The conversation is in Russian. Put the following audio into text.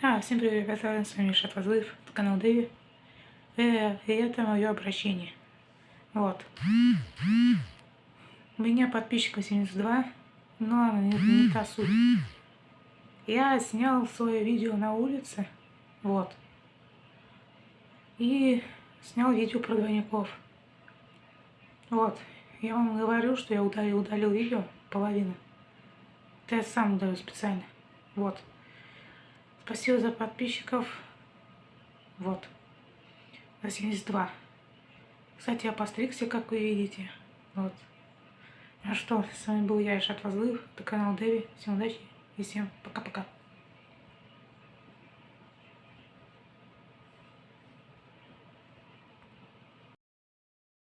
А, всем привет, ребята, с вами Шат Возлыв, канал Дэви. Э, и это мое обращение. Вот. У меня подписчиков 72, но не, не та суть. Я снял свое видео на улице, вот. И снял видео про двойников. Вот. Я вам говорю, что я удалил, удалил видео, половину. Это я сам удалил специально. Вот. Спасибо за подписчиков. Вот. За 72. Кстати, я постригся, как вы видите. Вот. Ну что, с вами был я, Ишат Возлыв, это канал Дэви. Всем удачи и всем пока-пока.